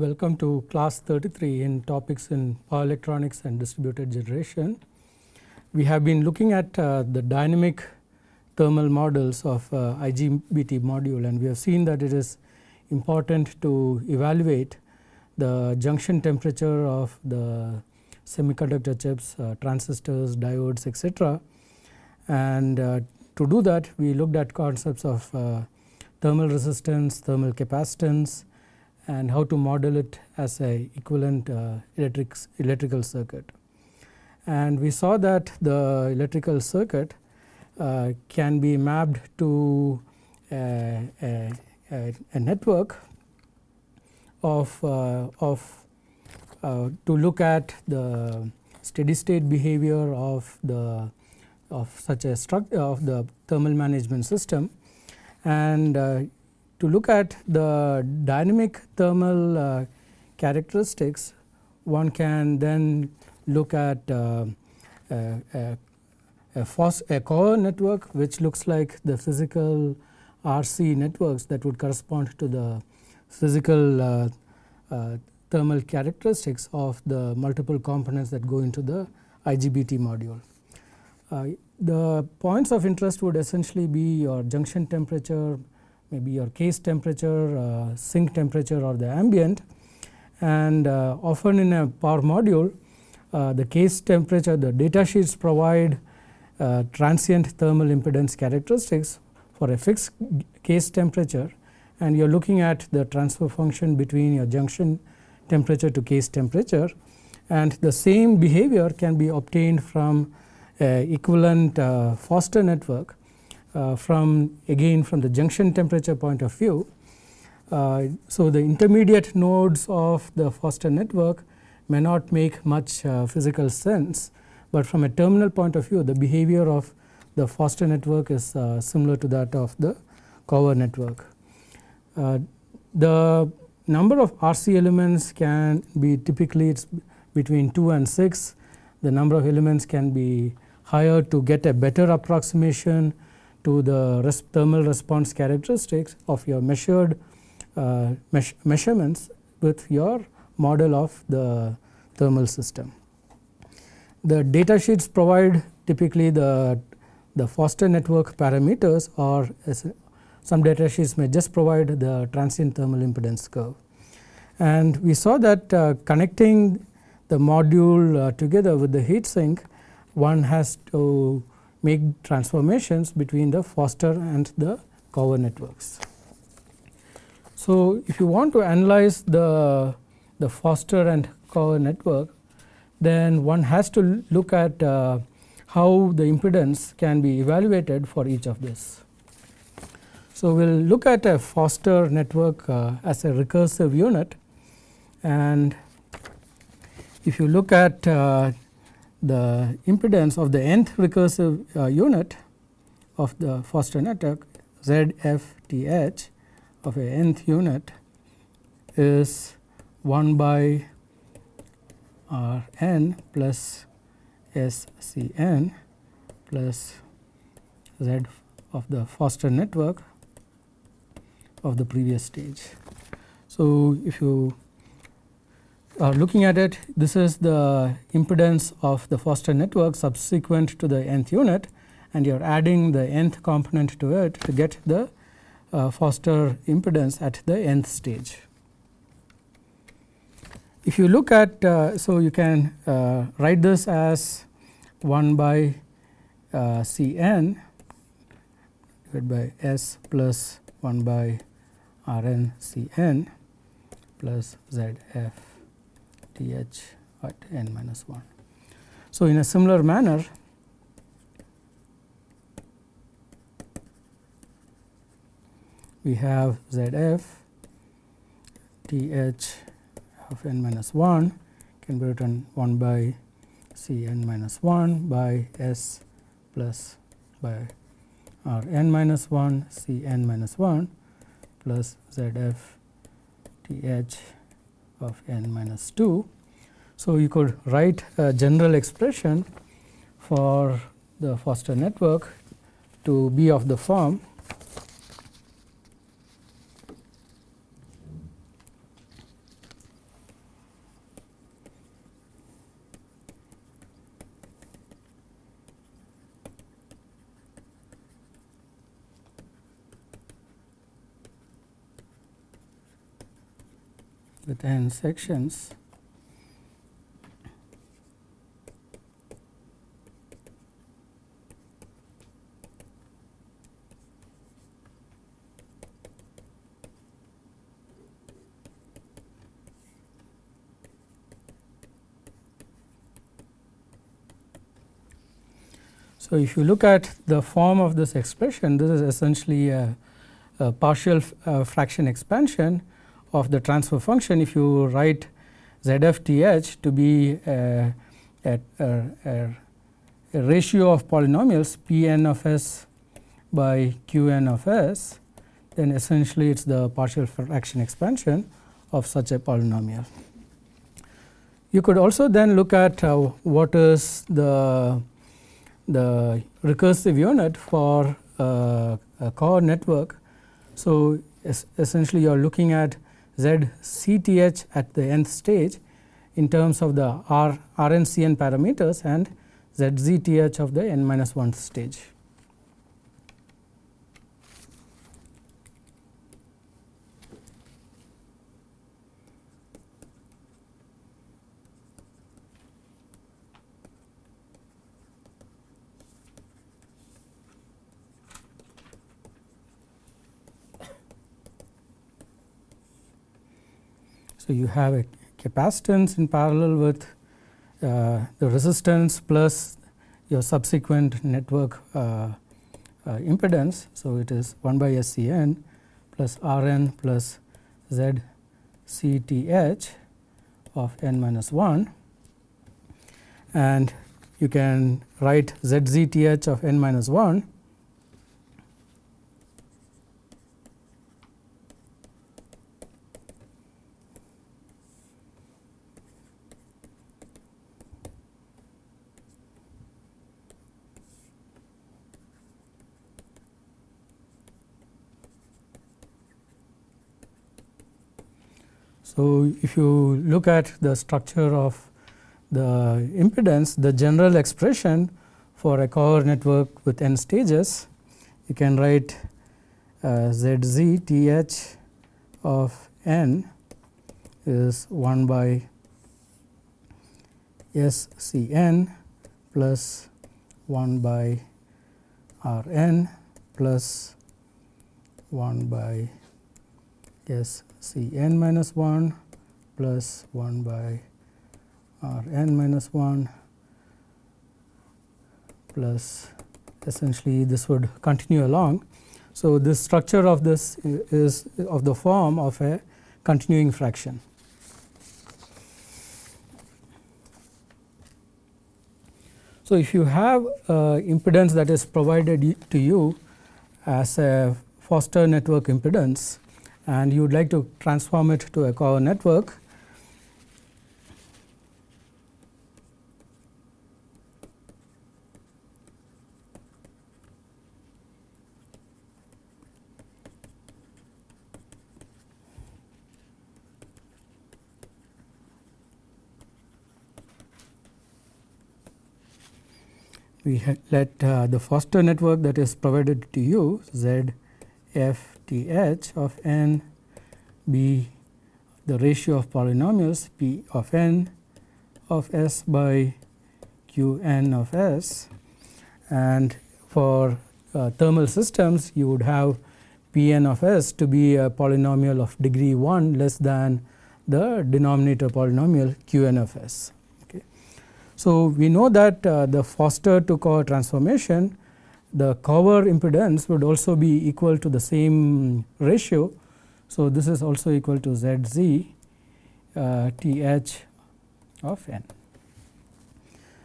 welcome to class 33 in topics in power electronics and distributed generation. We have been looking at uh, the dynamic thermal models of uh, IGBT module and we have seen that it is important to evaluate the junction temperature of the semiconductor chips, uh, transistors, diodes etc. And uh, to do that we looked at concepts of uh, thermal resistance, thermal capacitance and how to model it as a equivalent uh, electric, electrical circuit. And we saw that the electrical circuit uh, can be mapped to a, a, a network of, uh, of uh, to look at the steady state behavior of the of such a struct of the thermal management system and uh, to look at the dynamic thermal uh, characteristics one can then look at uh, a, a, a, a Cauer network which looks like the physical RC networks that would correspond to the physical uh, uh, thermal characteristics of the multiple components that go into the IGBT module. Uh, the points of interest would essentially be your junction temperature, maybe your case temperature, uh, sink temperature or the ambient. And uh, often in a power module uh, the case temperature the data sheets provide uh, transient thermal impedance characteristics for a fixed case temperature. And you are looking at the transfer function between your junction temperature to case temperature. And the same behavior can be obtained from equivalent uh, Foster network. uh, Uh, from again from the junction temperature point of view. Uh, so, the intermediate nodes of the Foster network may not make much uh, physical sense, but from a terminal point of view the behavior of the Foster network is uh, similar to that of the Cauer network. the number of RC elements can be typically it's between 2 and 6. The number of elements can be higher to get a better approximation to the res thermal response characteristics of your measured uh, measurements with your model of the thermal system. The data sheets provide typically the, the Foster network parameters or some data sheets may just provide the transient thermal impedance curve. And we saw that uh, connecting the module uh, together with the heat sink one has to make transformations between the Foster and the Cauer networks. So, if you want to analyze the, the Foster and Cauer network then one has to look at uh, how the impedance can be evaluated for each of this. So, we will look at a Foster network uh, as a recursive unit and if you look at uh, the impedance of the nth recursive uh, unit of the Foster network ZFTH of a nth unit is 1 by R n plus S C n plus Z of the Foster network of the previous stage. So, if you uh, looking at it this is the impedance of the Foster network subsequent to the nth unit and you are adding the nth component to it to get the uh, Foster impedance at the nth stage. If you look at uh, so you can uh, write this as 1 by uh, C n divided by S plus 1 by Rn Cn plus Z f T h at n minus 1. So, in a similar manner we have Z f T h of n minus 1 can be written 1 by C n minus 1 by S plus by R n minus 1 C n minus 1 plus Z f T h of n minus 2. So, you could write a general expression for the Foster network to be of the form with n sections. So, if you look at the form of this expression, this is essentially a, a partial uh, fraction expansion of the transfer function. If you write ZFTH to be a, a, a, a ratio of polynomials P n of s by Q n of s, then essentially it is the partial fraction expansion of such a polynomial. You could also then look at uh, what is the the recursive unit for uh, a Cauer network. So, es essentially you are looking at z CTH at the nth stage in terms of the R RNCN parameters and z ZTH of the n minus 1th stage. So, you have a capacitance in parallel with uh, the resistance plus your subsequent network uh, uh, impedance. So, it is 1 by SCN plus Rn plus ZCTH of n minus 1 and you can write ZZTH of n minus 1 So, if you look at the structure of the impedance, the general expression for a Cauer network with n stages, you can write uh, ZZ TH of n is 1 by S C n plus 1 by R n plus 1 by S C n minus 1 plus 1 by R n minus 1 plus essentially this would continue along. So, this structure of this is of the form of a continuing fraction. So, if you have uh, impedance that is provided to you as a Foster network impedance and you would like to transform it to a Cauer network, we let uh, the Foster network that is provided to you Z f t h of n be the ratio of polynomials p of n of s by q n of s and for uh, thermal systems you would have p n of s to be a polynomial of degree 1 less than the denominator polynomial q n of s. So, we know that uh, the Foster to Cauer transformation the Cauer impedance would also be equal to the same ratio. So, this is also equal to Z z uh, T h of n.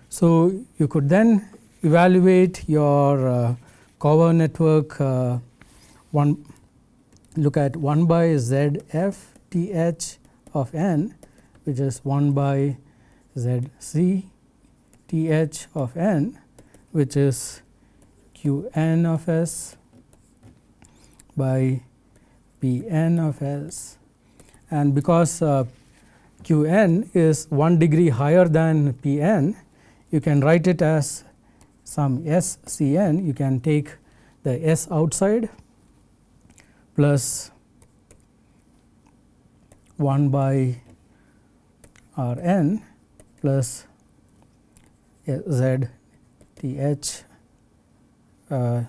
So, you could then evaluate your uh, Cauer network uh, one look at 1 by Z f T h of n which is 1 by Z c T h of n which is q n of s by p n of s. And because uh, q n is 1 degree higher than p n you can write it as some s c n. You can take the s outside plus 1 by R n plus Z T h uh,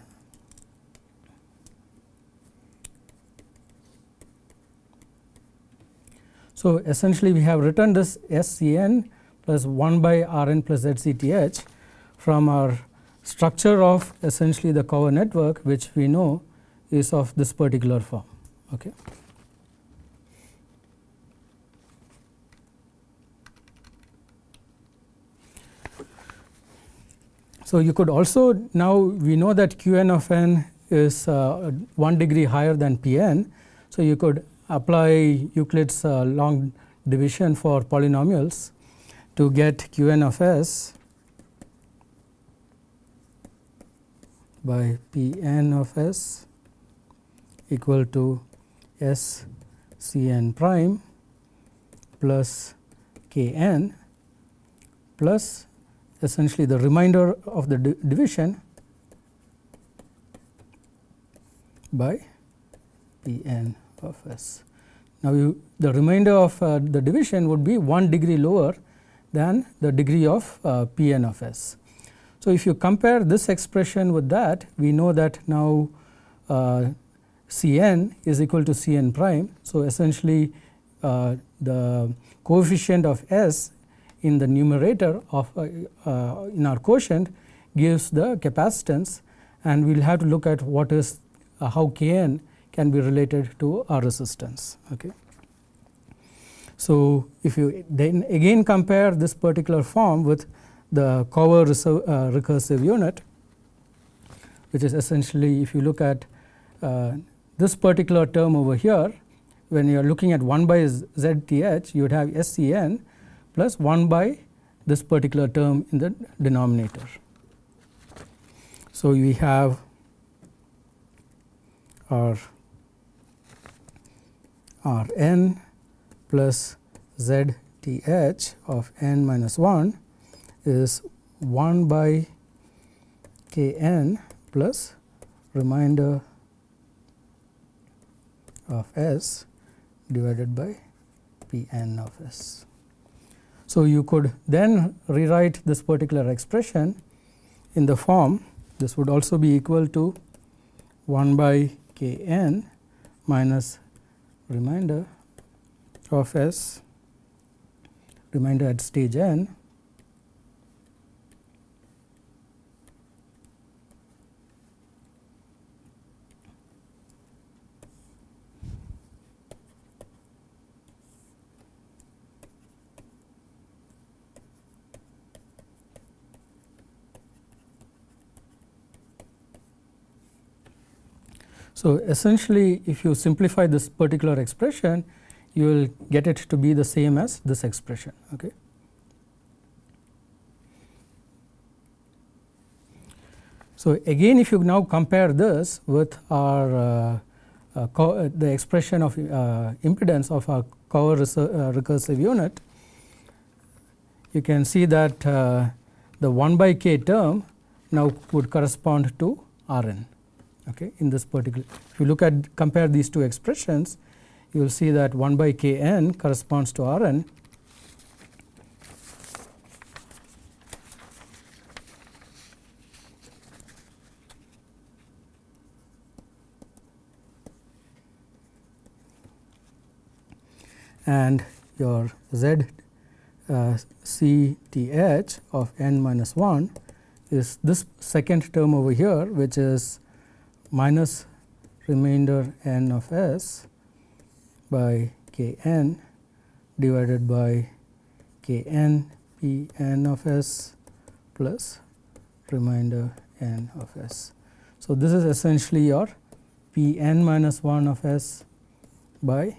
So, essentially we have written this S C n plus 1 by R n plus Z C T h from our structure of essentially the Cauer network which we know is of this particular form. Okay. So, you could also now we know that q n of n is uh, 1 degree higher than p n. So, you could apply Euclid's uh, long division for polynomials to get q n of s by p n of s equal to s c n prime plus k n plus essentially the remainder of the division by P n of s. Now, you, the remainder of uh, the division would be 1 degree lower than the degree of uh, P n of s. So, if you compare this expression with that we know that now uh, C n is equal to C n prime. So, essentially uh, the coefficient of s in the numerator of uh, uh, in our quotient gives the capacitance and we will have to look at what is uh, how K n can be related to our resistance. Okay. So, if you then again compare this particular form with the Cauer recursive unit which is essentially if you look at uh, this particular term over here when you are looking at 1 by ZTH you would have SCN plus 1 by this particular term in the denominator. So, we have our R n plus Z T h of n minus 1 is 1 by k n plus remainder of s divided by p n of s. So, you could then rewrite this particular expression in the form this would also be equal to 1 by k n minus remainder of s remainder at stage n So, essentially if you simplify this particular expression you will get it to be the same as this expression. Okay. So, again if you now compare this with our uh, uh, the expression of uh, impedance of our Cauer uh, recursive unit, you can see that uh, the 1 by k term now would correspond to R n okay, in this particular. If you look at compare these two expressions, you will see that 1 by k n corresponds to R n. and your z uh, c t h of n minus 1 is this second term over here which is minus remainder n of s by k n divided by k n p n of s plus remainder n of s. So, this is essentially your p n minus 1 of s by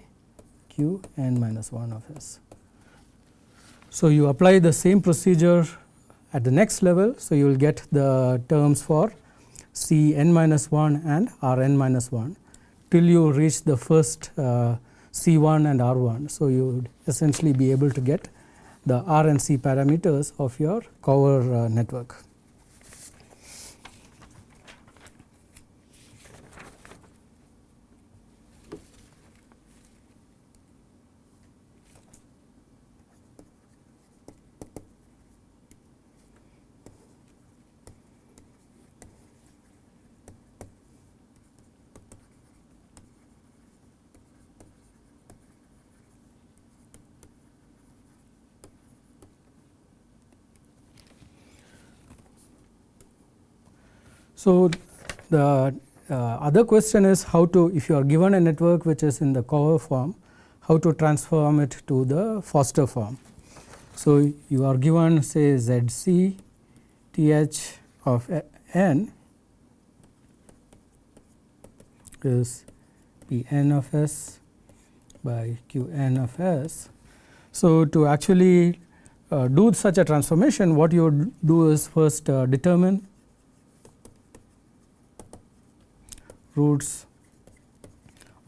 q n minus 1 of s. So, you apply the same procedure at the next level. So, you will get the terms for C n minus 1 and R n minus 1 till you reach the first uh, C 1 and R 1. So, you would essentially be able to get the R and C parameters of your Cauer uh, network. So, the uh, other question is how to if you are given a network which is in the Cauer form how to transform it to the Foster form. So, you are given say ZC TH of n is Pn of s by Qn of s. So, to actually uh, do such a transformation what you do is first uh, determine roots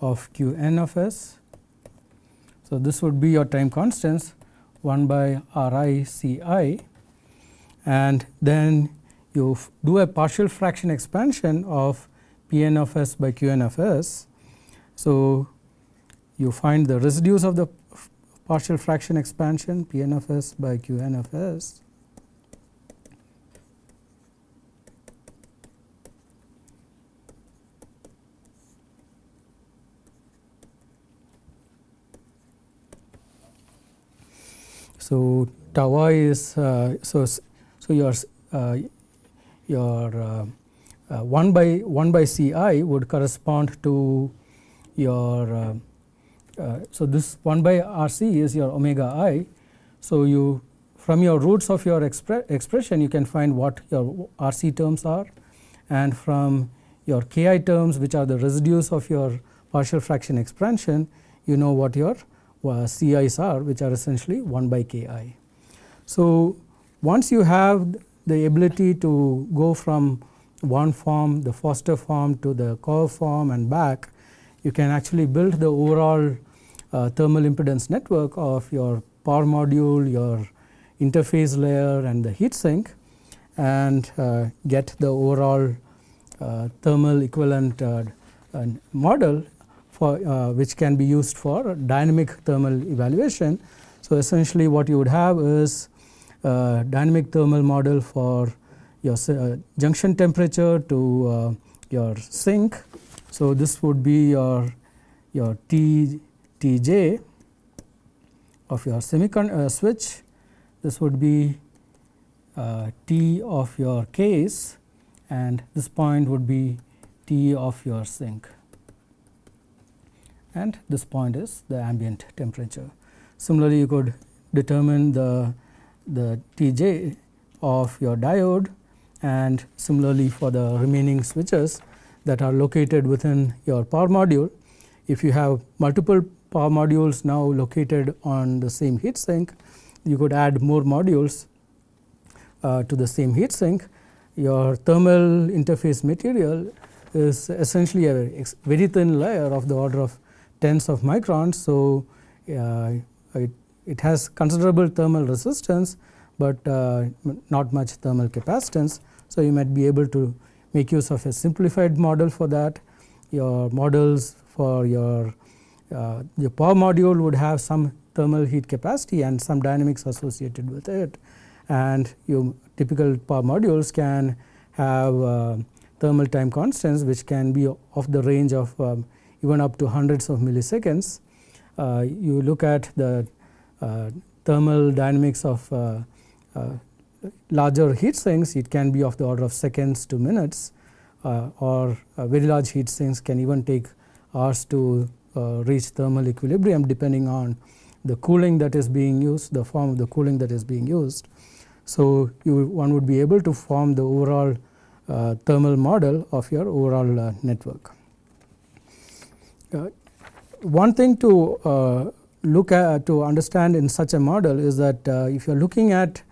of Qn of s. So, this would be your time constants 1 by r i c i and then you do a partial fraction expansion of Pn of s by Qn of s. So, you find the residues of the partial fraction expansion Pn of s by Qn of s So, tau i is uh, so so your uh, your uh, uh, 1 by 1 by Ci would correspond to your uh, so this 1 by Rc is your omega i. So, you from your roots of your expre expression you can find what your Rc terms are and from your Ki terms which are the residues of your partial fraction expansion you know what your Ci's are which are essentially 1 by Ki. So, once you have the ability to go from one form the Foster form to the Cauer form and back you can actually build the overall uh, thermal impedance network of your power module, your interface layer and the heat sink and uh, get the overall uh, thermal equivalent uh, model for uh, which can be used for dynamic thermal evaluation. So, essentially what you would have is dynamic thermal model for your uh, junction temperature to uh, your sink. So, this would be your your T Tj of your semicon uh, switch. This would be uh, T of your case and this point would be T of your sink and this point is the ambient temperature. Similarly, you could determine the, the Tj of your diode and similarly for the remaining switches that are located within your power module. If you have multiple power modules now located on the same heat sink, you could add more modules uh, to the same heat sink. Your thermal interface material is essentially a very thin layer of the order of tens of microns. So, uh, it, it has considerable thermal resistance, but uh, not much thermal capacitance. So, you might be able to make use of a simplified model for that. Your models for your uh, your power module would have some thermal heat capacity and some dynamics associated with it and your typical power modules can have uh, thermal time constants which can be of the range of um, even up to hundreds of milliseconds. Uh, you look at the uh, thermal dynamics of uh, larger heat sinks, it can be of the order of seconds to minutes or very large heat sinks can even take hours to reach thermal equilibrium depending on the cooling that is being used, the form of the cooling that is being used. So, you one would be able to form the overall uh, thermal model of your overall uh, network. Uh, one thing to uh, look at to understand in such a model is that uh, if you are looking at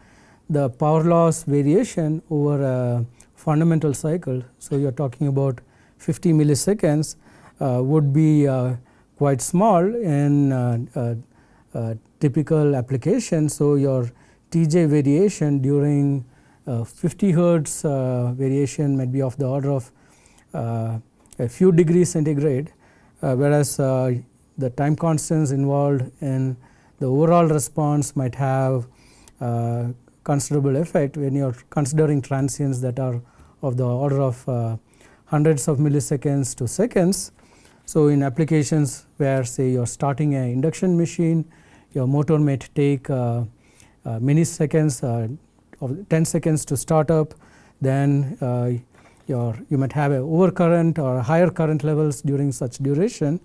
the power loss variation over a fundamental cycle. So, you are talking about 50 milliseconds uh, would be uh, quite small in uh, typical application. So, your Tj variation during 50 hertz variation might be of the order of a few degrees centigrade whereas uh, the time constants involved in the overall response might have uh, considerable effect when you are considering transients that are of the order of uh, hundreds of milliseconds to seconds. So, in applications where say you are starting an induction machine, your motor might take uh, uh, many seconds of 10 seconds to start up, then your you might have a overcurrent or higher current levels during such duration.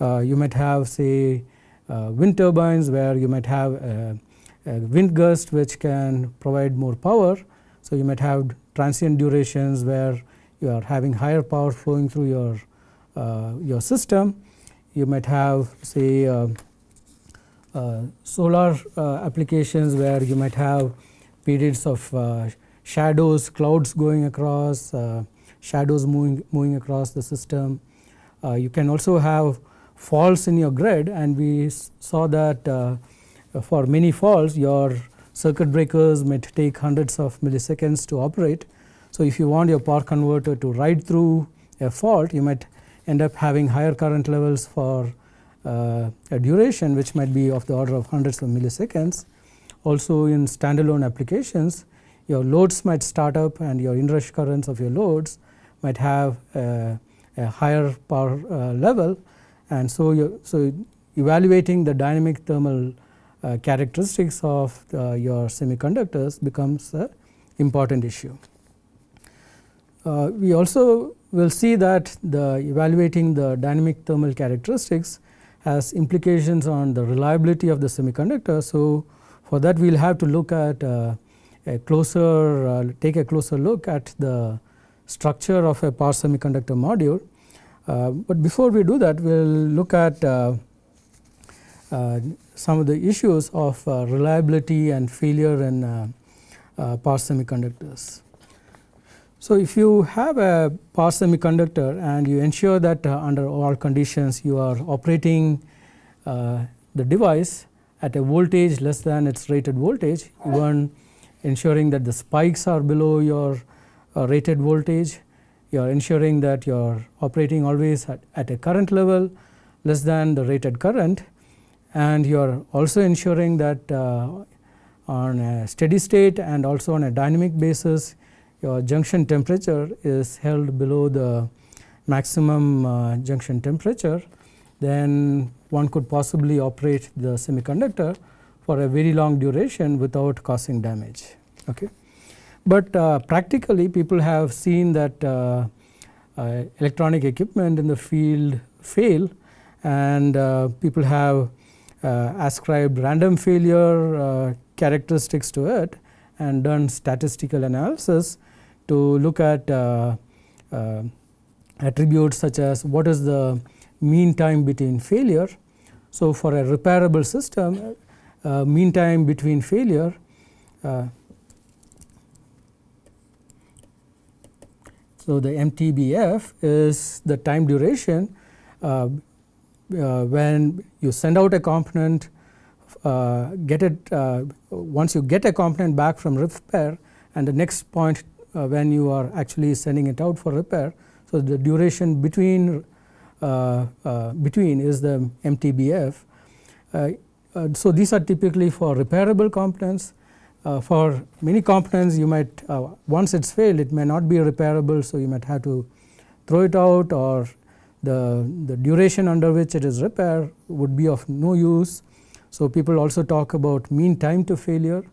Uh, you might have say uh, wind turbines where you might have a, a, wind gust which can provide more power. So, you might have transient durations where you are having higher power flowing through your uh, your system. You might have say uh, uh, solar uh, applications where you might have periods of shadows, clouds going across, uh, shadows moving, moving across the system. Uh, you can also have faults in your grid and we saw that uh, for many faults your circuit breakers might take hundreds of milliseconds to operate. So, if you want your power converter to ride through a fault you might end up having higher current levels for uh, a duration which might be of the order of hundreds of milliseconds. Also in standalone applications your loads might start up and your inrush currents of your loads might have a, a higher power uh, level and so you so evaluating the dynamic thermal uh, characteristics of the, your semiconductors becomes an important issue. Uh, we also will see that the evaluating the dynamic thermal characteristics has implications on the reliability of the semiconductor. So, for that we will have to look at uh, a closer uh, take a closer look at the structure of a power semiconductor module. Uh, but before we do that we will look at uh, uh, some of the issues of uh, reliability and failure in power semiconductors. So, if you have a power semiconductor and you ensure that under all conditions you are operating the device at a voltage less than its rated voltage even ensuring that the spikes are below your uh, rated voltage, you are ensuring that you are operating always at, at, a current level less than the rated current. And you are also ensuring that uh, on a steady state and also on a dynamic basis your junction temperature is held below the maximum uh, junction temperature. Then one could possibly operate the semiconductor for a very long duration without causing damage. Okay. But uh, practically people have seen that uh, uh, electronic equipment in the field fail and uh, people have uh, ascribed random failure uh, characteristics to it and done statistical analysis to look at attributes such as what is the mean time between failure. So, for a repairable system uh, mean time between failure uh, so the MTBF is the time duration uh, uh, when you send out a component uh, get it uh, once you get a component back from repair and the next point when you are actually sending it out for repair so the duration between between is the MTBF so, these are typically for repairable components. Uh, for many components you might uh, once it is failed it may not be repairable. So, you might have to throw it out or the, the duration under which it is repaired would be of no use. So, people also talk about mean time to failure.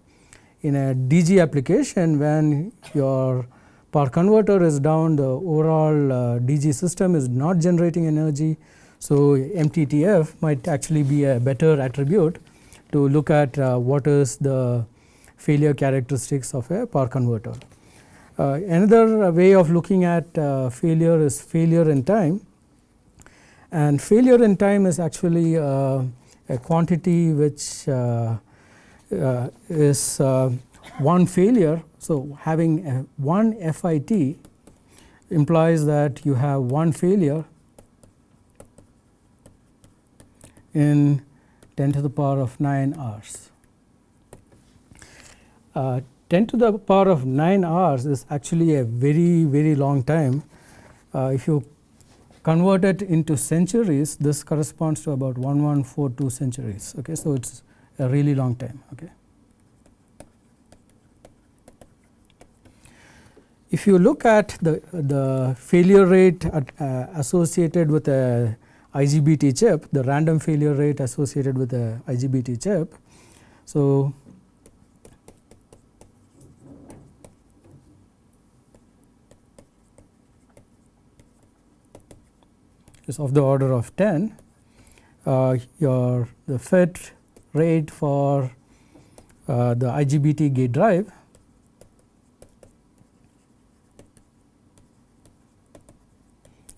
In a DG application when your power converter is down the overall uh, DG system is not generating energy so, MTTF might actually be a better attribute to look at uh, what is the failure characteristics of a power converter. Uh, another way of looking at uh, failure is failure in time and failure in time is actually uh, a quantity which uh, uh, is one failure. So, having one FIT implies that you have one failure in 10 to the power of 9 hours. Uh, 10 to the power of 9 hours is actually a very very long time. Uh, if you convert it into centuries this corresponds to about 1142 centuries. Okay, so it is a really long time. Okay. If you look at the, the failure rate at, uh, associated with a IGBT chip, the random failure rate associated with the IGBT chip. So, is of the order of 10, uh, your the fit rate for uh, the IGBT gate drive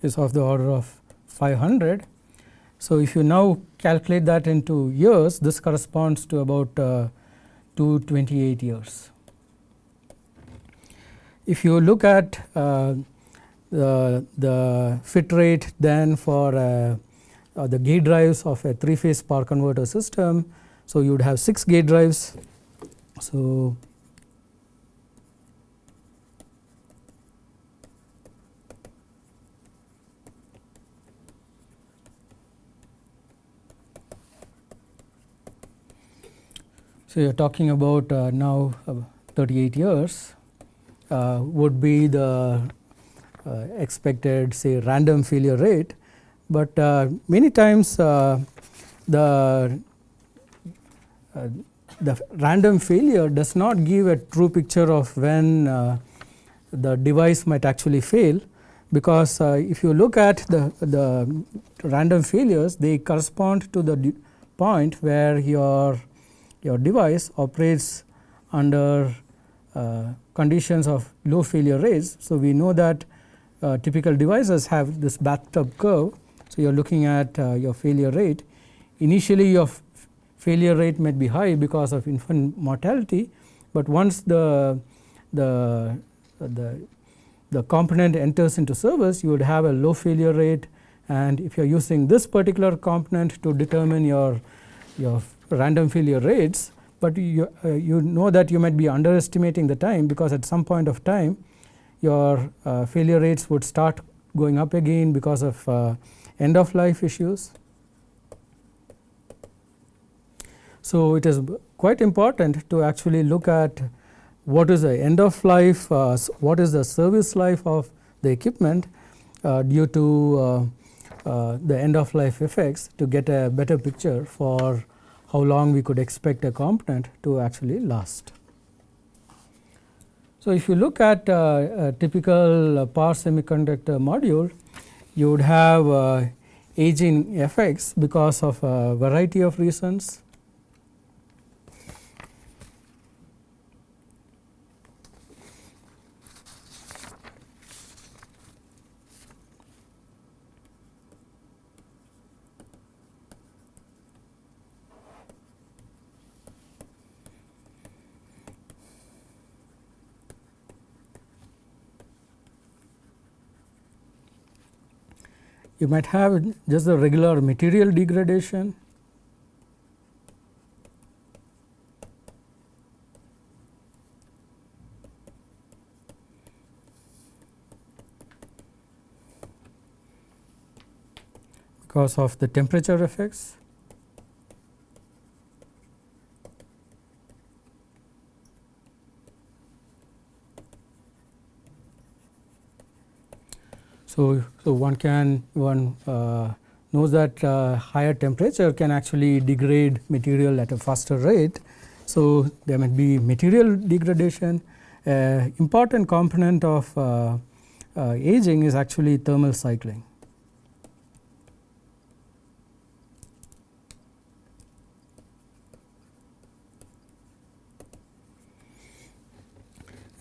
is of the order of 500. So, if you now calculate that into years this corresponds to about uh, 228 years. If you look at uh, the, the fit rate then for uh, uh, the gate drives of a three phase power converter system. So, you would have 6 gate drives. So, So, you are talking about uh, now uh, 38 years uh, would be the uh, expected say random failure rate, but uh, many times uh, the the random failure does not give a true picture of when the device might actually fail. Because if you look at the, the random failures they correspond to the point where your your device operates under uh, conditions of low failure rates. So, we know that uh, typical devices have this bathtub curve. So, you are looking at uh, your failure rate. Initially your failure rate might be high because of infant mortality, but once the, the, the, the component enters into service you would have a low failure rate and if you are using this particular component to determine your, your random failure rates, but you, uh, you know that you might be underestimating the time because at some point of time your uh, failure rates would start going up again because of uh, end of life issues. So, it is quite important to actually look at what is the end of life, uh, what is the service life of the equipment uh, due to uh, the end of life effects to get a better picture for how long we could expect a component to actually last. So, if you look at uh, a typical uh, power semiconductor module, you would have uh, aging effects because of a variety of reasons. You might have just the regular material degradation. because of the temperature effects. So, so one can one uh, knows that uh, higher temperature can actually degrade material at a faster rate. So, there might be material degradation. Uh, important component of uh, uh, aging is actually thermal cycling.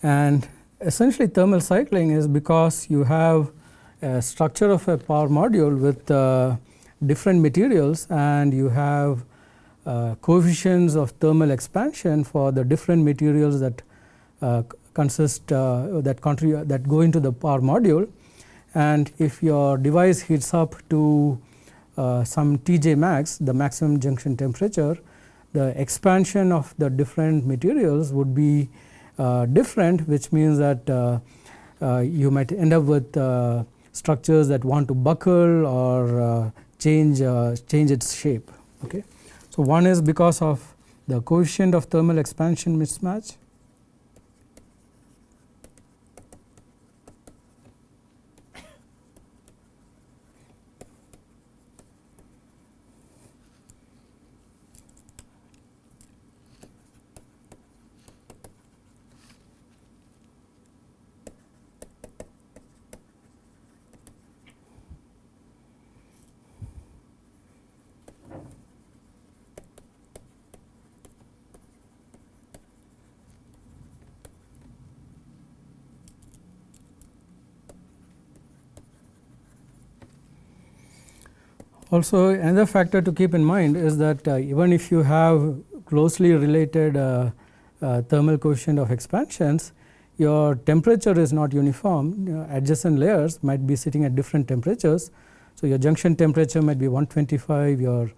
And essentially thermal cycling is because you have a structure of a power module with uh, different materials and you have uh, coefficients of thermal expansion for the different materials that uh, consist uh, that contribute that go into the power module. And if your device heats up to uh, some Tj max the maximum junction temperature the expansion of the different materials would be uh, different which means that you might end up with structures that want to buckle or uh, change uh, change its shape. Okay. So, one is because of the coefficient of thermal expansion mismatch Also another factor to keep in mind is that uh, even if you have closely related uh, uh, thermal coefficient of expansions, your temperature is not uniform. Know, adjacent layers might be sitting at different temperatures. So, your junction temperature might be 125, your,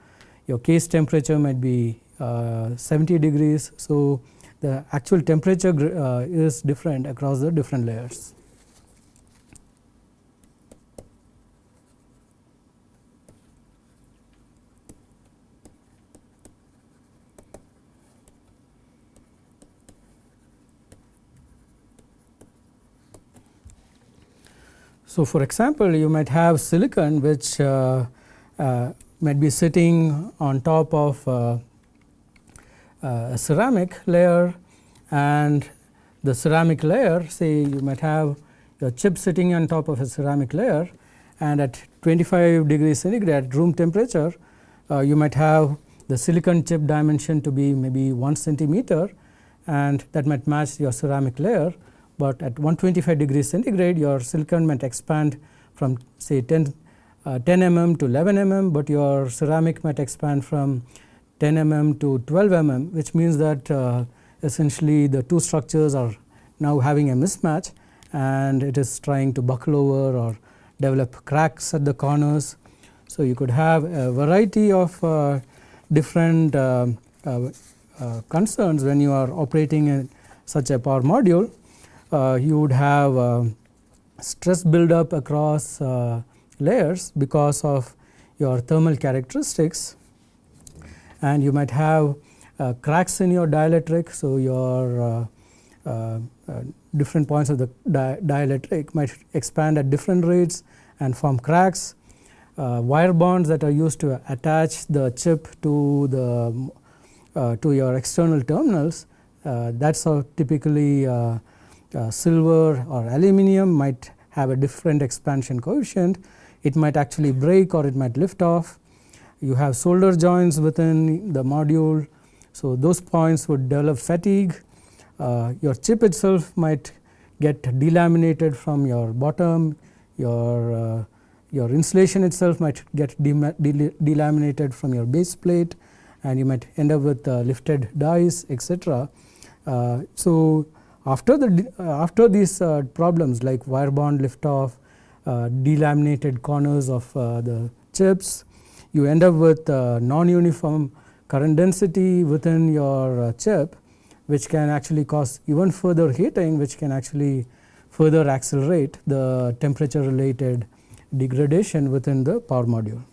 your case temperature might be uh, 70 degrees. So, the actual temperature uh, is different across the different layers. So, for example, you might have silicon which uh, uh, might be sitting on top of uh, uh, a ceramic layer and the ceramic layer say you might have your chip sitting on top of a ceramic layer and at 25 degrees centigrade room temperature uh, you might have the silicon chip dimension to be maybe 1 centimeter and that might match your ceramic layer but at 125 degrees centigrade your silicon might expand from say 10, uh, 10 mm to 11 mm, but your ceramic might expand from 10 mm to 12 mm which means that uh, essentially the two structures are now having a mismatch and it is trying to buckle over or develop cracks at the corners. So, you could have a variety of uh, different uh, uh, uh concerns when you are operating in such a power module you would have uh, stress buildup across uh, layers because of your thermal characteristics and you might have cracks in your dielectric. So, your different points of the di dielectric might expand at different rates and form cracks. Uh, wire bonds that are used to attach the chip to the uh, to your external terminals uh, that's how typically uh, silver or aluminum might have a different expansion coefficient. It might actually break or it might lift off. You have solder joints within the module. So, those points would develop fatigue. Uh, your chip itself might get delaminated from your bottom, your, uh, your insulation itself might get delaminated from your base plate and you might end up with uh, lifted dies etc. Uh, so, after, the, uh, after these uh, problems like wire bond liftoff, uh, delaminated corners of the chips, you end up with non-uniform current density within your chip which can actually cause even further heating which can actually further accelerate the temperature related degradation within the power module.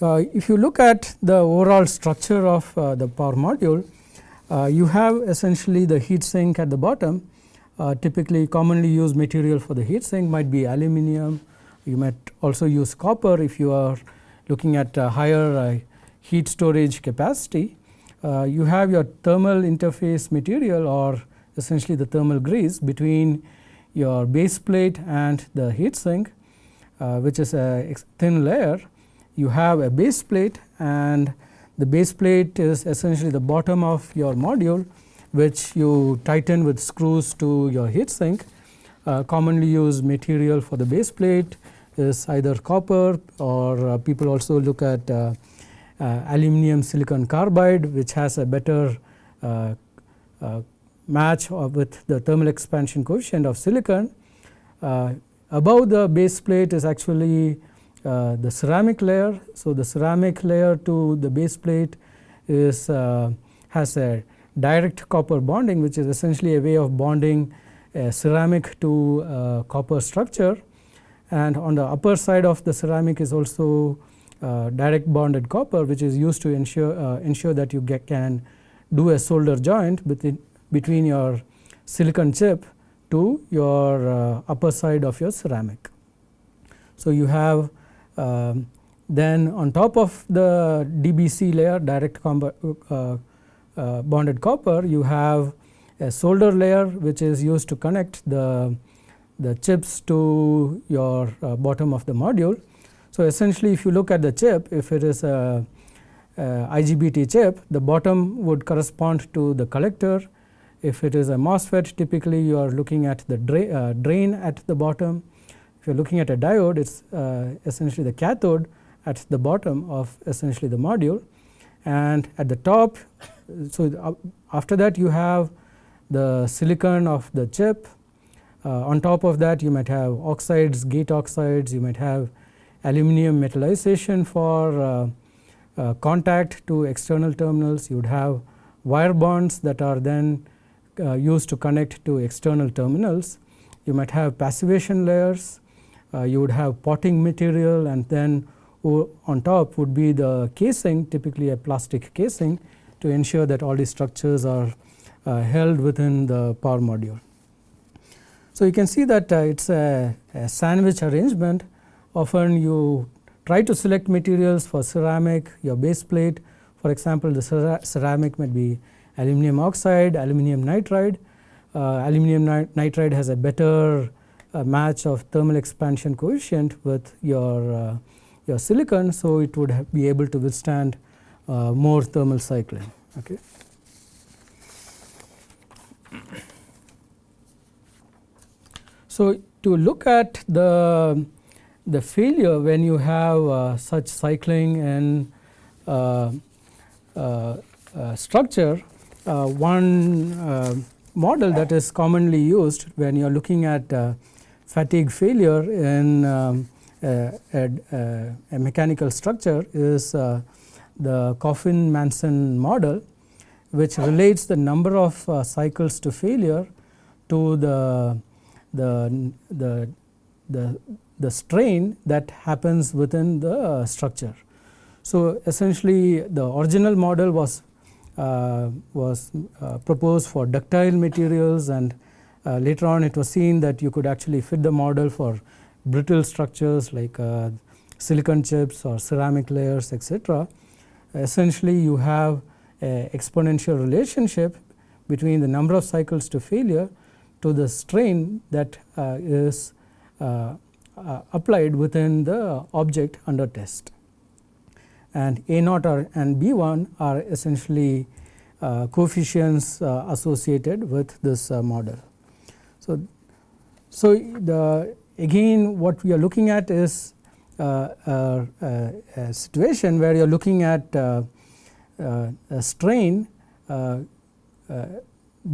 Uh, if you look at the overall structure of uh, the power module, you have essentially the heat sink at the bottom uh, typically commonly used material for the heat sink might be aluminum, you might also use copper if you are looking at higher heat storage capacity. Uh, you have your thermal interface material or essentially the thermal grease between your base plate and the heat sink uh, which is a thin layer. You have a base plate and the base plate is essentially the bottom of your module which you tighten with screws to your heat sink. Uh, commonly used material for the base plate is either copper or uh, people also look at uh, uh aluminum silicon carbide which has a better uh, uh, match with the thermal expansion coefficient of silicon. above the base plate is actually uh, the ceramic layer. So, the ceramic layer to the base plate is uh, has a direct copper bonding which is essentially a way of bonding a ceramic to a copper structure and on the upper side of the ceramic is also uh, direct bonded copper which is used to ensure uh, ensure that you get, can do a solder joint between, between your silicon chip to your uh, upper side of your ceramic. So, you have um, then on top of the DBC layer direct uh, uh, bonded copper you have a solder layer which is used to connect the, the chips to your uh, bottom of the module. So, essentially if you look at the chip if it is a, a IGBT chip the bottom would correspond to the collector. If it is a MOSFET typically you are looking at the dra uh, drain at the bottom you are looking at a diode it is uh, essentially the cathode at the bottom of essentially the module. And at the top so after that you have the silicon of the chip. Uh, on top of that you might have oxides gate oxides you might have aluminum metallization for uh, uh, contact to external terminals. You would have wire bonds that are then uh, used to connect to external terminals. You might have passivation layers. uh, you would have potting material and then on top would be the casing typically a plastic casing to ensure that all these structures are uh, held within the power module. So, you can see that uh, it is a, a, sandwich arrangement often you try to select materials for ceramic your base plate for example, the ceramic might be aluminum oxide, aluminum nitride. Uh, aluminum nitride has a better uh, match of thermal expansion coefficient with your, uh, your silicon. So, it would be able to withstand uh, more thermal cycling. Okay. So, to look at the, the failure when you have uh, such cycling in uh, uh, uh structure, one model that is commonly used when you are looking at fatigue failure in um, a, a, a, mechanical structure is uh, the Coffin-Manson model which relates the number of uh, cycles to failure to the, the, the, the, the strain that happens within the uh, structure. So, essentially the original model was, uh, was uh, proposed for ductile materials and uh, later on it was seen that you could actually fit the model for brittle structures like uh, silicon chips or ceramic layers etc. Essentially you have a exponential relationship between the number of cycles to failure to the strain that uh, is uh, uh, applied within the object under test. And A naught or, and B 1 are essentially uh, coefficients associated with this model. So, so the again what we are looking at is uh, uh, uh a situation where you are looking at uh, uh, a strain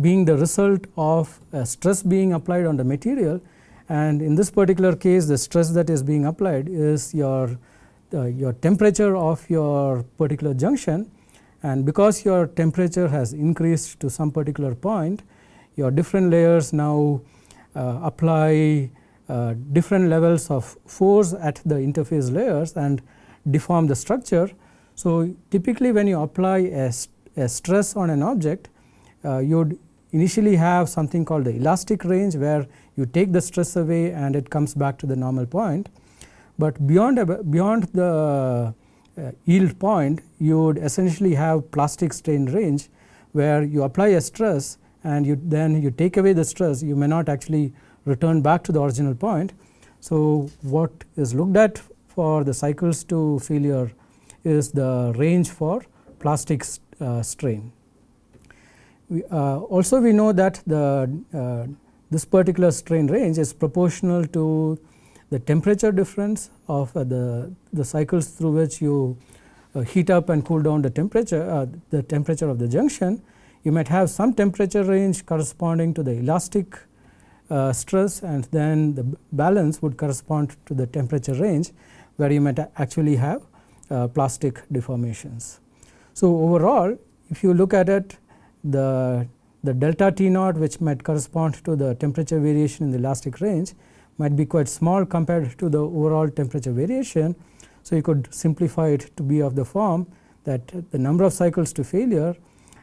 being the result of a stress being applied on the material. And in this particular case the stress that is being applied is your your temperature of your particular junction. And because your temperature has increased to some particular point your different layers now uh, apply uh, different levels of force at the interface layers and deform the structure. So, typically when you apply a, a stress on an object uh, you would initially have something called the elastic range where you take the stress away and it comes back to the normal point. But beyond, beyond the uh, yield point you would essentially have plastic strain range where you apply a stress and you then you take away the stress you may not actually return back to the original point. So, what is looked at for the cycles to failure is the range for plastic uh, strain. We, uh, also we know that the uh, this particular strain range is proportional to the temperature difference of uh, the, the cycles through which you uh, heat up and cool down the temperature uh, the temperature of the junction you might have some temperature range corresponding to the elastic uh, stress and then the balance would correspond to the temperature range where you might actually have uh, plastic deformations. So, overall if you look at it the, the delta T naught which might correspond to the temperature variation in the elastic range might be quite small compared to the overall temperature variation. So, you could simplify it to be of the form that the number of cycles to failure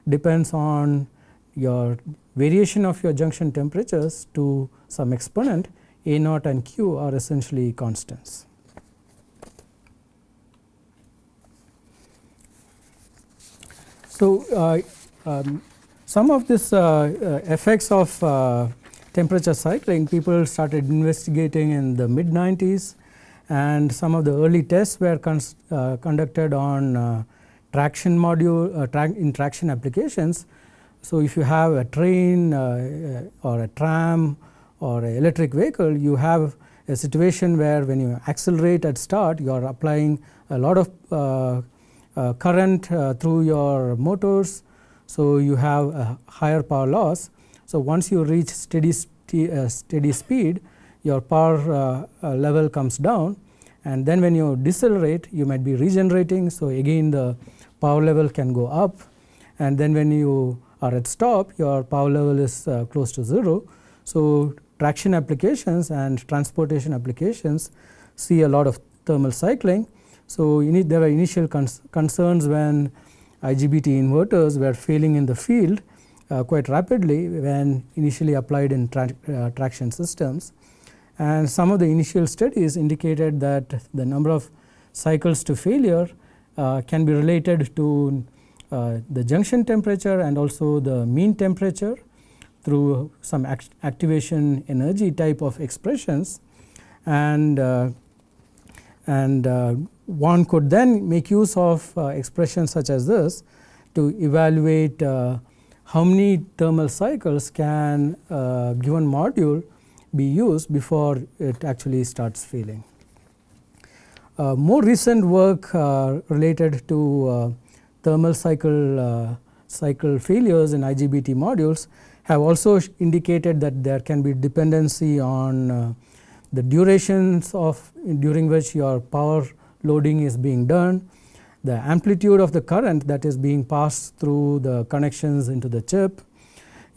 depends on your variation of your junction temperatures to some exponent A naught and Q are essentially constants. So, uh, um, some of this uh, uh, effects of uh, temperature cycling people started investigating in the mid 90s and some of the early tests were uh, conducted on uh, traction module uh, tra in traction applications. So, if you have a train uh, uh, or a tram or an electric vehicle you have a situation where when you accelerate at start you are applying a lot of uh, uh, current through your motors. So, you have a higher power loss. So, once you reach steady, uh, steady speed your power level comes down and then when you decelerate you might be regenerating. So, again the power level can go up and then when you are at stop your power level is close to 0. So, traction applications and transportation applications see a lot of thermal cycling. So, there were initial cons concerns when IGBT inverters were failing in the field uh, quite rapidly when initially applied in tra uh, traction systems. And some of the initial studies indicated that the number of cycles to failure uh, can be related to uh, the junction temperature and also the mean temperature through some act activation energy type of expressions and uh, and uh, one could then make use of uh, expressions such as this to evaluate uh, how many thermal cycles can a given module be used before it actually starts failing. Uh, more recent work uh, related to thermal cycle cycle failures in IGBT modules have also indicated that there can be dependency on uh, the durations of during which your power loading is being done, the amplitude of the current that is being passed through the connections into the chip,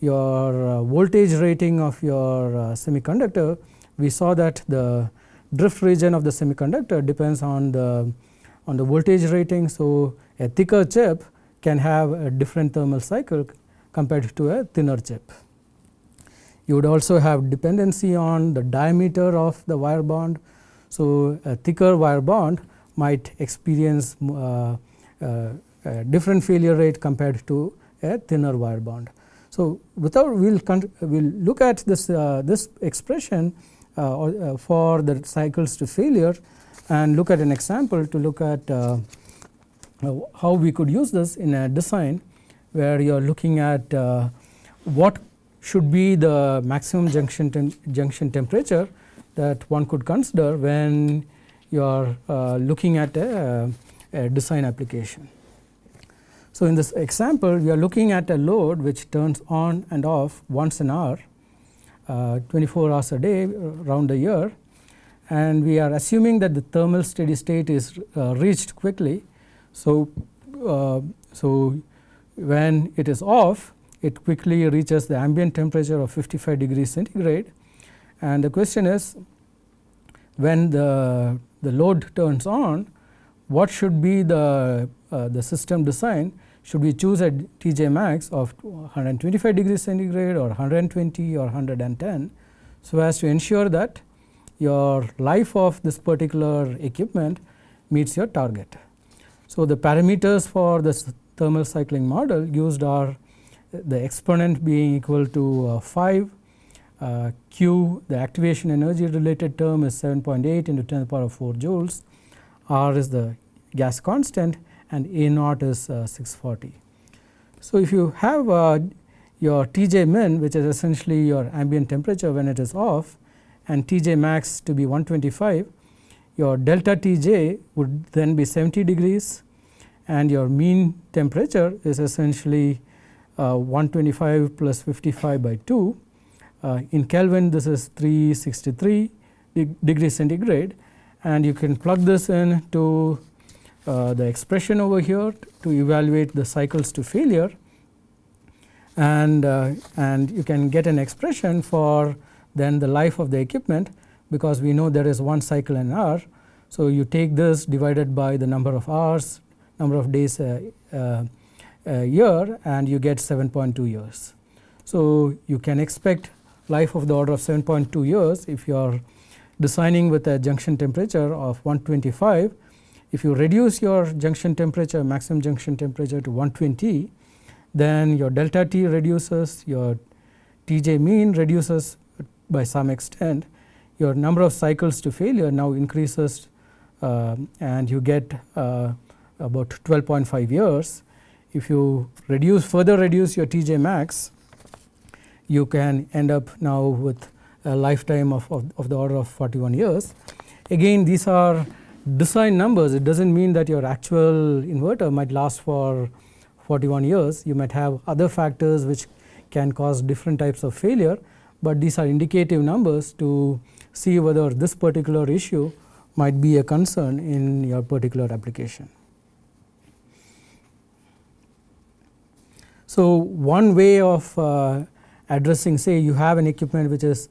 your uh, voltage rating of your uh, semiconductor. We saw that the drift region of the semiconductor depends on the on the voltage rating. So, a thicker chip can have a different thermal cycle compared to a thinner chip. You would also have dependency on the diameter of the wire bond. So, a thicker wire bond might experience uh, uh, a different failure rate compared to a thinner wire bond. So, without we will we'll look at this uh, this expression uh, uh, for the cycles to failure and look at an example to look at uh, how we could use this in a design where you are looking at uh, what should be the maximum junction, tem junction temperature that one could consider when you are uh, looking at a, a, design application. So, in this example we are looking at a load which turns on and off once an hour uh, 24 hours a day around the year and we are assuming that the thermal steady state is uh, reached quickly. So, uh, so when it is off it quickly reaches the ambient temperature of 55 degrees centigrade and the question is when the, the load turns on what should be the, uh, the system design should we choose a TJ max of 125 degrees centigrade or 120 or 110 so as to ensure that your life of this particular equipment meets your target. So, the parameters for this thermal cycling model used are the exponent being equal to uh, 5, uh, Q the activation energy related term is 7.8 into 10 to the power of 4 joules, R is the gas constant and A naught is uh, 640. So, if you have uh, your Tj min which is essentially your ambient temperature when it is off and Tj max to be 125, your delta Tj would then be 70 degrees and your mean temperature is essentially uh, 125 plus 55 by 2. Uh, in Kelvin this is 363 degrees centigrade and you can plug this in to uh, the expression over here to evaluate the cycles to failure and, uh, and you can get an expression for then the life of the equipment because we know there is one cycle an hour. So, you take this divided by the number of hours number of days a, a, a year and you get 7.2 years. So, you can expect life of the order of 7.2 years if you are designing with a junction temperature of 125. If you reduce your junction temperature maximum junction temperature to 120 then your delta T reduces your Tj mean reduces by some extent your number of cycles to failure now increases uh, and you get uh, about 12.5 years. If you reduce further reduce your TJ max, you can end up now with a lifetime of, of, of the order of 41 years. Again these are design numbers it does not mean that your actual inverter might last for 41 years you might have other factors which can cause different types of failure, but these are indicative numbers to see whether this particular issue might be a concern in your particular application. So, one way of uh, addressing say you have an equipment which is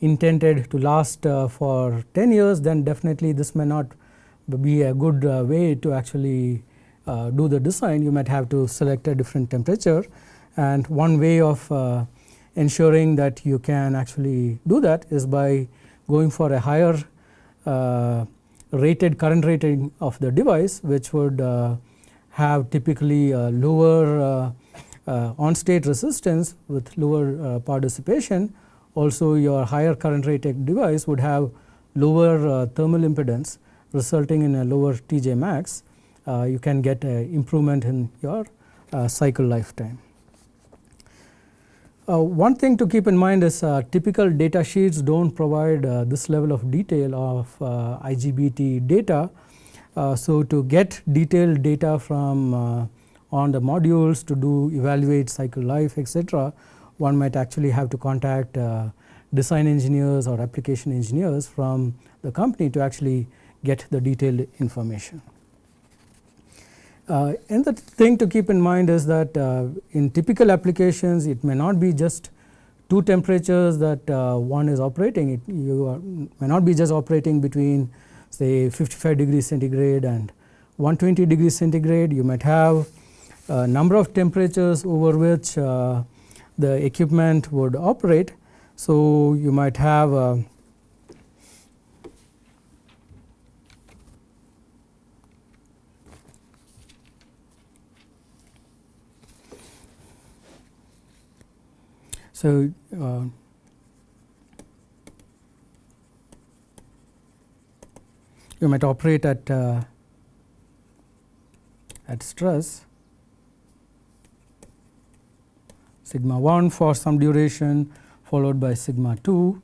intended to last uh, for 10 years then definitely this may not be a good uh, way to actually uh, do the design. You might have to select a different temperature. And one way of uh, ensuring that you can actually do that is by going for a higher uh, rated current rating of the device which would uh, have typically lower uh, on state resistance with lower power dissipation also your higher current rated device would have lower thermal impedance resulting in a lower TJ max you can get an improvement in your cycle lifetime. Uh, one thing to keep in mind is uh, typical data sheets do not provide uh, this level of detail of uh, IGBT data. Uh, so, to get detailed data from uh, on the modules to do evaluate cycle life etc., one might actually have to contact design engineers or application engineers from the company to actually get the detailed information. Uh, and the thing to keep in mind is that uh, in typical applications it may not be just two temperatures that uh, one is operating it you are, may not be just operating between say 55 degrees centigrade and 120 degrees centigrade you might have a number of temperatures over which uh, the equipment would operate. So, you might have So, uh, you might operate at uh, at stress. Sigma 1 for some duration followed by sigma 2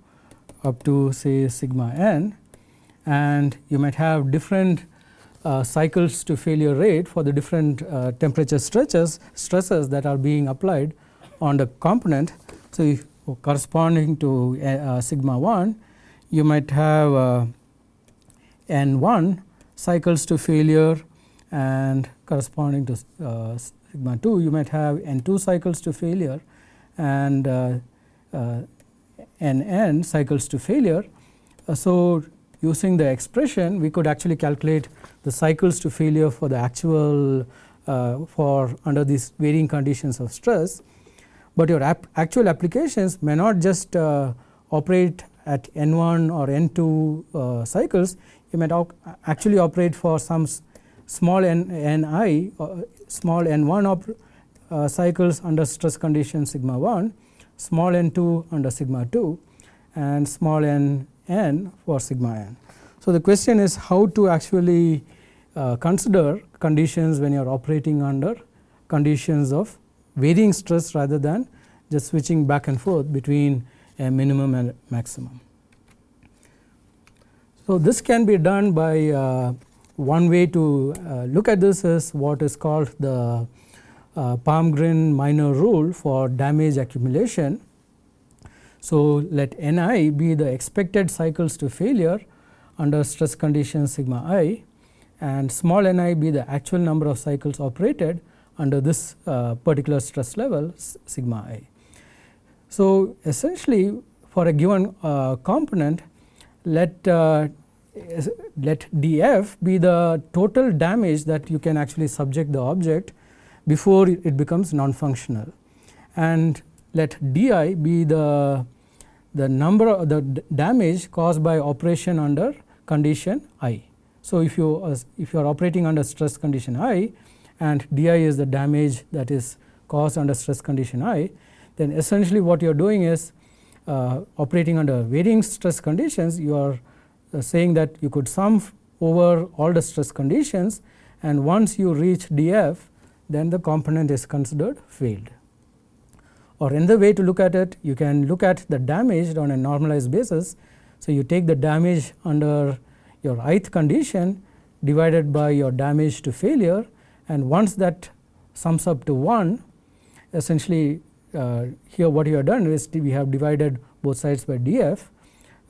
up to say sigma n. And you might have different uh, cycles to failure rate for the different uh, temperature stretches stresses that are being applied on the component so, if corresponding to uh, uh, sigma 1 you might have uh, n 1 cycles to failure and corresponding to uh, sigma 2 you might have n 2 cycles to failure and uh, uh, n n cycles to failure. so, using the expression we could actually calculate the cycles to failure for the actual for under these varying conditions of stress but your actual applications may not just uh, operate at n 1 or n 2 uh, cycles you might actually operate for some small n, n i uh, small n 1 uh, cycles under stress condition sigma 1 small n 2 under sigma 2 and small n n for sigma n. So, the question is how to actually uh, consider conditions when you are operating under conditions of varying stress rather than just switching back and forth between a minimum and maximum. So, this can be done by uh, one way to uh, look at this is what is called the uh, Palmgren Miner rule for damage accumulation. So, let Ni be the expected cycles to failure under stress condition sigma i and small ni be the actual number of cycles operated under this uh, particular stress level sigma i. So, essentially for a given uh, component let uh, let df be the total damage that you can actually subject the object before it becomes non-functional and let di be the the number of the damage caused by operation under condition i. So, if you uh, if you are operating under stress condition i and di is the damage that is caused under stress condition i, then essentially what you are doing is uh, operating under varying stress conditions you are uh, saying that you could sum over all the stress conditions and once you reach df then the component is considered failed. or another way to look at it you can look at the damage on a normalized basis. So, you take the damage under your ith condition divided by your damage to failure and once that sums up to 1 essentially uh, here what you have done is we have divided both sides by df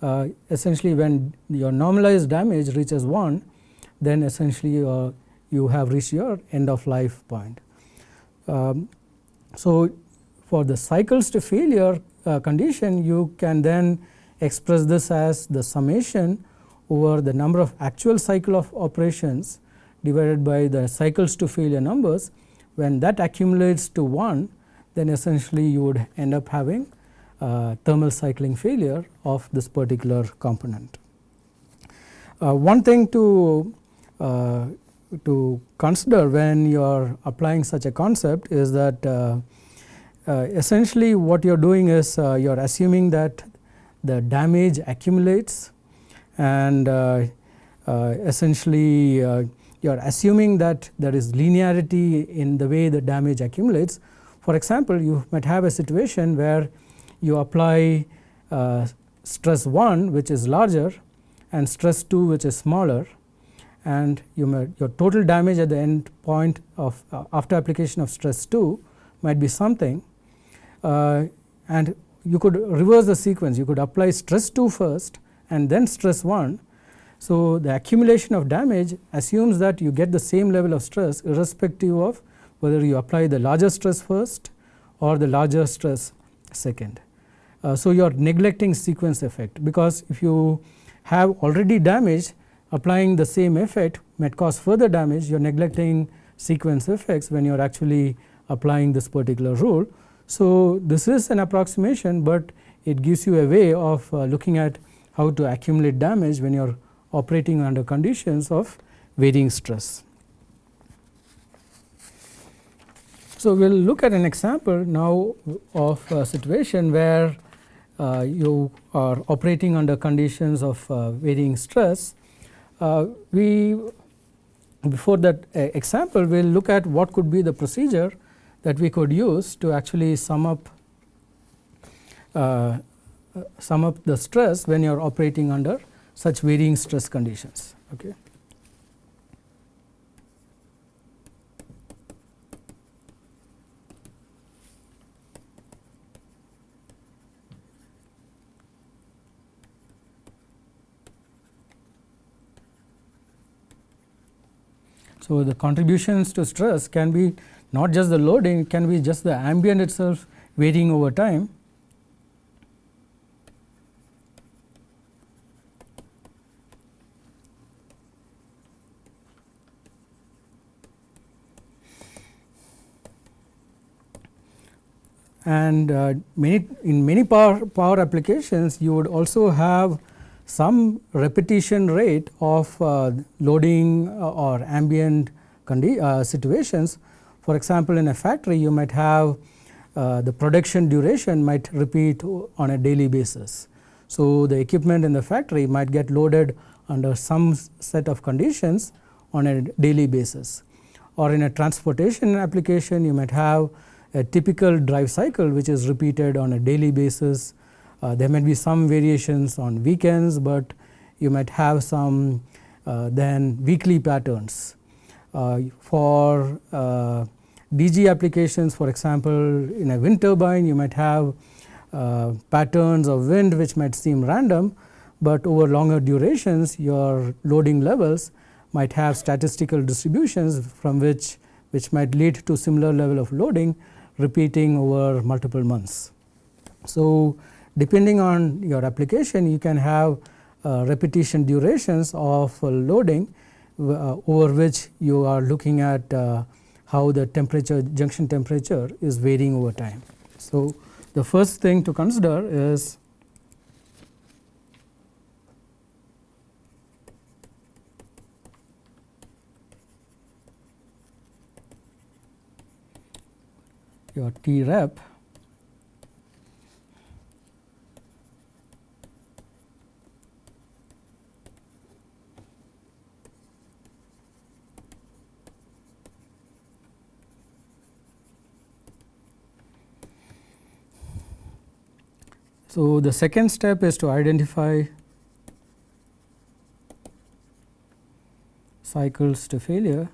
uh, essentially when your normalized damage reaches 1 then essentially uh, you have reached your end of life point. Um, so, for the cycles to failure uh, condition you can then express this as the summation over the number of actual cycle of operations divided by the cycles to failure numbers when that accumulates to 1 then essentially you would end up having uh, thermal cycling failure of this particular component. Uh, one thing to uh, to consider when you are applying such a concept is that uh, uh, essentially what you are doing is uh, you are assuming that the damage accumulates and essentially you are assuming that there is linearity in the way the damage accumulates. For example, you might have a situation where you apply uh, stress 1 which is larger and stress 2 which is smaller and you may, your total damage at the end point of uh, after application of stress 2 might be something uh, and you could reverse the sequence you could apply stress 2 first and then stress 1. So, the accumulation of damage assumes that you get the same level of stress irrespective of whether you apply the larger stress first or the larger stress second. Uh, so, you are neglecting sequence effect because if you have already damage applying the same effect might cause further damage you are neglecting sequence effects when you are actually applying this particular rule. So, this is an approximation, but it gives you a way of uh, looking at how to accumulate damage when you are operating under conditions of varying stress. So, we will look at an example now of a situation where uh, you are operating under conditions of uh, varying stress uh, we before that uh, example we will look at what could be the procedure that we could use to actually sum up uh, sum up the stress when you are operating under such varying stress conditions. Okay. So, the contributions to stress can be not just the loading, it can be just the ambient itself varying over time. And uh, many in many power, power applications you would also have some repetition rate of uh, loading uh, or ambient uh, situations. For example, in a factory you might have uh, the production duration might repeat on a daily basis. So, the equipment in the factory might get loaded under some set of conditions on a daily basis or in a transportation application you might have a typical drive cycle which is repeated on a daily basis uh, there may be some variations on weekends, but you might have some uh, then weekly patterns. Uh, for uh, DG applications for example, in a wind turbine you might have uh, patterns of wind which might seem random, but over longer durations your loading levels might have statistical distributions from which which might lead to similar level of loading repeating over multiple months. So, depending on your application you can have uh, repetition durations of uh, loading uh, over which you are looking at uh, how the temperature junction temperature is varying over time. So, the first thing to consider is your T rep. So, the second step is to identify cycles to failure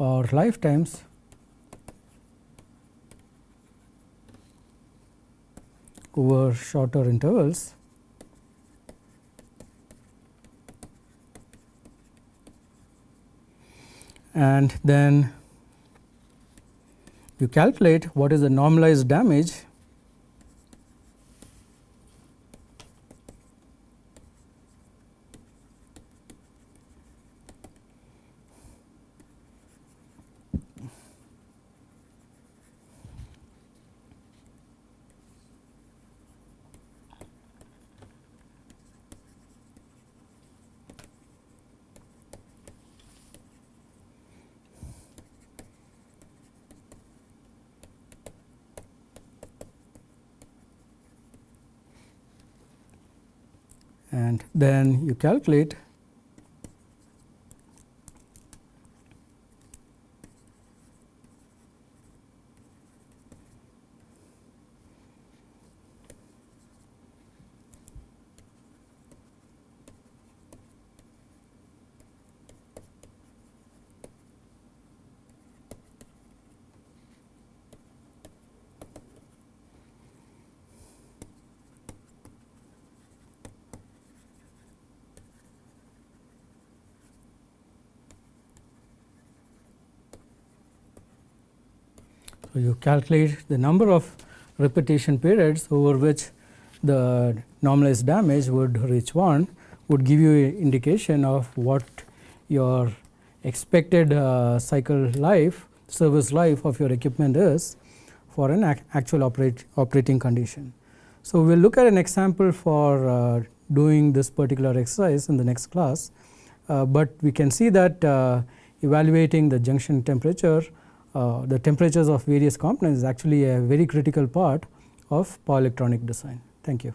or lifetimes over shorter intervals and then you calculate what is the normalized damage and then you calculate you calculate the number of repetition periods over which the normalized damage would reach 1 would give you an indication of what your expected uh, cycle life service life of your equipment is for an ac actual operate, operating condition. So, we will look at an example for uh, doing this particular exercise in the next class, uh, but we can see that uh, evaluating the junction temperature uh, the temperatures of various components is actually a very critical part of power electronic design. Thank you.